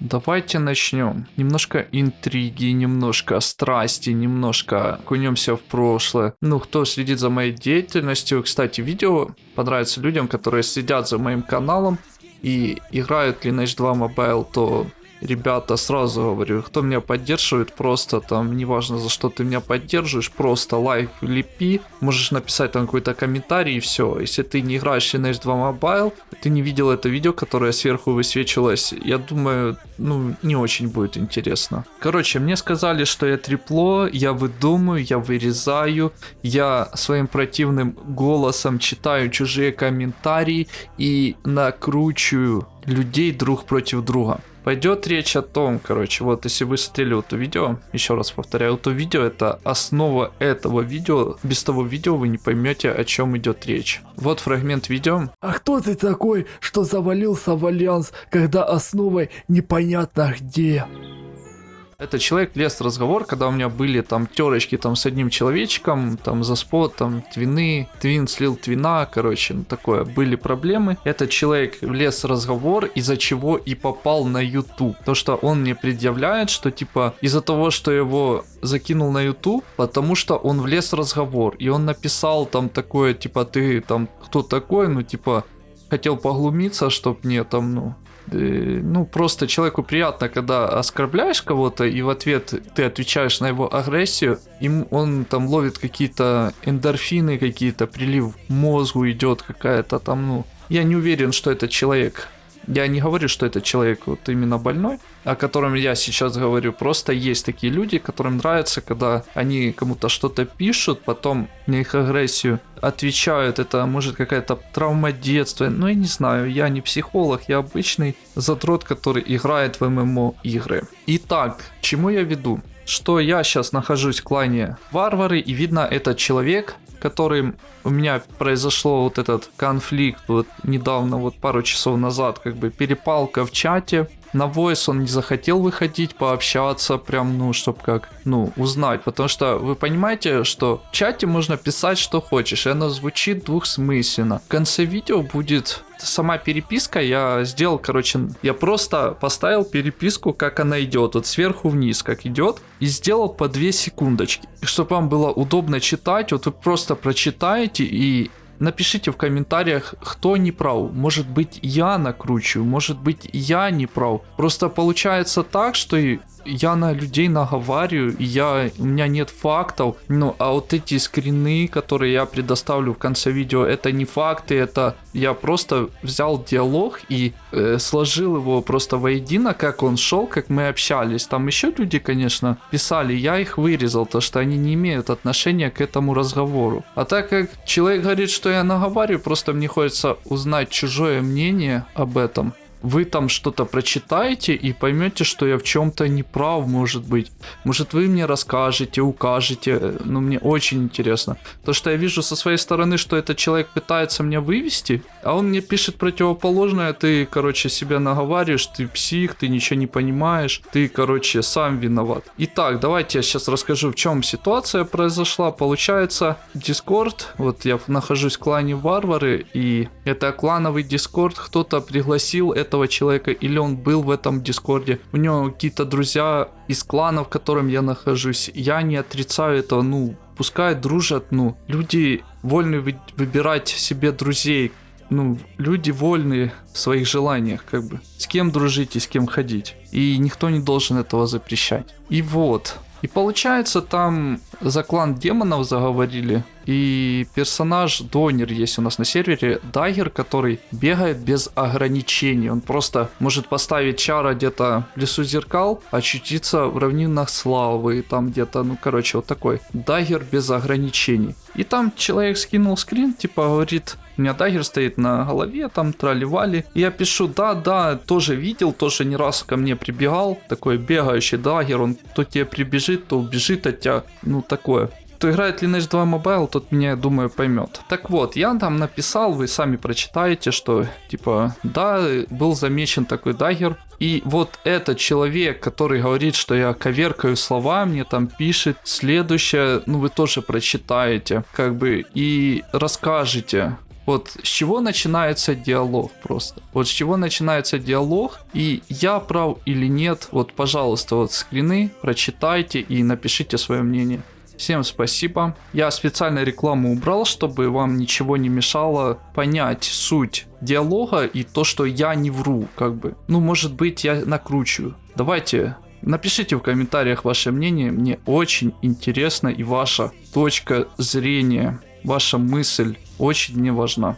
давайте начнем. Немножко интриги, немножко страсти, немножко окунемся в прошлое. Ну, кто следит за моей деятельностью, кстати, видео понравится людям, которые следят за моим каналом и играют Lineage 2 Mobile, то ребята, сразу говорю, кто меня поддерживает, просто там, неважно за что ты меня поддерживаешь, просто лайк лепи, можешь написать там какой-то комментарий и все. Если ты не играешь Lineage 2 Mobile, ты не видел это видео, которое сверху высвечивалось, я думаю, ну, не очень будет интересно. Короче, мне сказали, что я трепло, я выдумаю, я вырезаю, я своим противным голосом читаю чужие комментарии и накручиваю людей друг против друга. Пойдет речь о том, короче, вот если вы смотрели это видео, еще раз повторяю, то видео это основа этого видео. Без того видео вы не поймете, о чем идет речь. Вот фрагмент видео. А кто ты такой, что завалился в альянс, когда основой непонятно где? Это человек лез в разговор, когда у меня были там терочки там с одним человечком, там за спот, там твины, твин слил твина, короче, ну такое, были проблемы. Этот человек влез в разговор, из-за чего и попал на YouTube. То, что он мне предъявляет, что типа из-за того, что его закинул на YouTube, потому что он влез в разговор, и он написал там такое, типа, ты там кто такой, ну типа, хотел поглумиться, чтоб мне там, ну, ну, просто человеку приятно, когда оскорбляешь кого-то, и в ответ ты отвечаешь на его агрессию, им он там ловит какие-то эндорфины, какие-то прилив мозгу идет какая-то там, ну, я не уверен, что этот человек я не говорю, что это человек вот именно больной, о котором я сейчас говорю. Просто есть такие люди, которым нравится, когда они кому-то что-то пишут, потом на их агрессию отвечают. Это может какая-то травма детства. Ну, я не знаю, я не психолог, я обычный задрот, который играет в ММО игры. Итак, чему я веду? Что я сейчас нахожусь в клане варвары, и видно, этот человек которым у меня произошло вот этот конфликт вот недавно, вот пару часов назад, как бы перепалка в чате, на voice он не захотел выходить, пообщаться, прям, ну, чтобы как, ну, узнать. Потому что вы понимаете, что в чате можно писать, что хочешь, и оно звучит двухсмысленно. В конце видео будет сама переписка, я сделал, короче, я просто поставил переписку, как она идет, вот сверху вниз, как идет, и сделал по 2 секундочки. Чтобы вам было удобно читать, вот вы просто прочитаете и Напишите в комментариях, кто не прав. Может быть я накручиваю, может быть я не прав. Просто получается так, что я на людей наговариваю, я, у меня нет фактов, ну, а вот эти скрины, которые я предоставлю в конце видео, это не факты, это я просто взял диалог и э, сложил его просто воедино, как он шел, как мы общались. Там еще люди, конечно, писали, я их вырезал, то что они не имеют отношения к этому разговору. А так как человек говорит, что я наговариваю, просто мне хочется узнать чужое мнение об этом вы там что-то прочитаете и поймете, что я в чем-то не прав, может быть. Может вы мне расскажете, укажете. Ну, мне очень интересно. То, что я вижу со своей стороны, что этот человек пытается меня вывести, а он мне пишет противоположное, ты, короче, себя наговариваешь, ты псих, ты ничего не понимаешь, ты, короче, сам виноват. Итак, давайте я сейчас расскажу, в чем ситуация произошла. Получается, Discord, вот я нахожусь в клане Варвары, и это клановый Discord, кто-то пригласил этого человека, или он был в этом Дискорде. У него какие-то друзья из клана, в котором я нахожусь. Я не отрицаю этого, ну, пускай дружат, ну, люди вольны вы выбирать себе друзей, ну, люди вольны в своих желаниях, как бы. С кем дружить и с кем ходить. И никто не должен этого запрещать. И вот. И получается, там за клан демонов заговорили. И персонаж Донер есть у нас на сервере, Дагер, который бегает без ограничений. Он просто может поставить чара где-то в лесу зеркал, очутиться в равнинах славы, там где-то, ну короче, вот такой. Дагер без ограничений. И там человек скинул скрин, типа говорит, у меня дагер стоит на голове, там трали-вали. Я пишу, да, да, тоже видел, тоже не раз ко мне прибегал. Такой бегающий дагер, он то тебе прибежит, то убежит от тебя. Ну, такое кто играет Lineage 2 Mobile, тот меня, я думаю, поймет. Так вот, я там написал, вы сами прочитаете, что, типа, да, был замечен такой дагер. И вот этот человек, который говорит, что я коверкаю слова, мне там пишет следующее, ну вы тоже прочитаете, как бы, и расскажете, Вот с чего начинается диалог просто. Вот с чего начинается диалог, и я прав или нет, вот, пожалуйста, вот скрины прочитайте и напишите свое мнение. Всем спасибо. Я специально рекламу убрал, чтобы вам ничего не мешало понять суть диалога и то, что я не вру, как бы. Ну, может быть, я накручиваю. Давайте Напишите в комментариях ваше мнение, мне очень интересно и ваша точка зрения, ваша мысль очень мне важна.